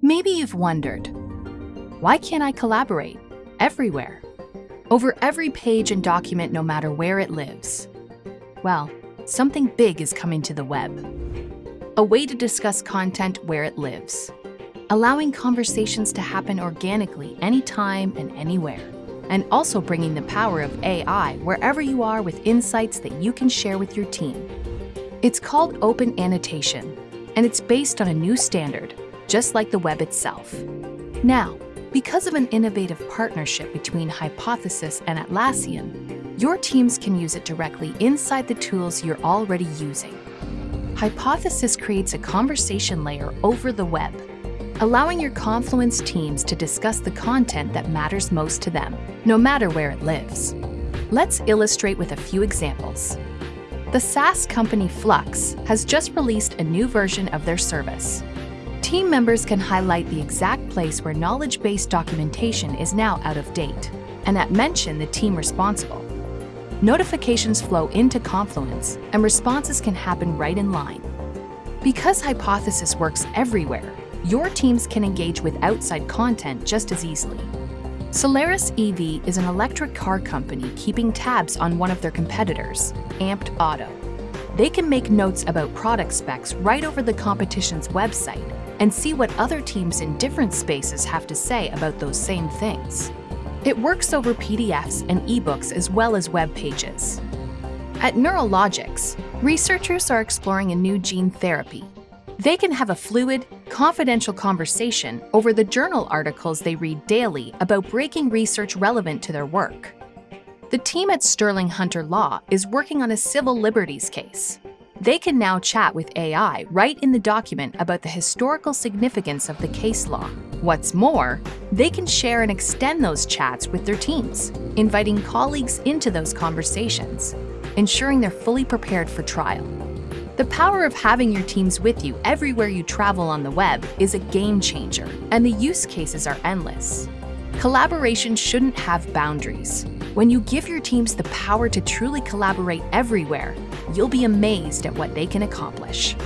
Maybe you've wondered, why can't I collaborate everywhere? Over every page and document, no matter where it lives. Well, something big is coming to the web. A way to discuss content where it lives, allowing conversations to happen organically anytime and anywhere, and also bringing the power of AI wherever you are with insights that you can share with your team. It's called Open Annotation, and it's based on a new standard, just like the web itself. Now, because of an innovative partnership between Hypothesis and Atlassian, your teams can use it directly inside the tools you're already using. Hypothesis creates a conversation layer over the web, allowing your Confluence teams to discuss the content that matters most to them, no matter where it lives. Let's illustrate with a few examples. The SaaS company Flux has just released a new version of their service, Team members can highlight the exact place where knowledge-based documentation is now out of date, and at mention the team responsible. Notifications flow into Confluence, and responses can happen right in line. Because Hypothesis works everywhere, your teams can engage with outside content just as easily. Solaris EV is an electric car company keeping tabs on one of their competitors, Amped Auto. They can make notes about product specs right over the competition's website and see what other teams in different spaces have to say about those same things. It works over PDFs and ebooks as well as web pages. At Neurologics, researchers are exploring a new gene therapy. They can have a fluid, confidential conversation over the journal articles they read daily about breaking research relevant to their work. The team at Sterling Hunter Law is working on a civil liberties case. They can now chat with AI right in the document about the historical significance of the case law. What's more, they can share and extend those chats with their teams, inviting colleagues into those conversations, ensuring they're fully prepared for trial. The power of having your teams with you everywhere you travel on the web is a game changer, and the use cases are endless. Collaboration shouldn't have boundaries. When you give your teams the power to truly collaborate everywhere, you'll be amazed at what they can accomplish.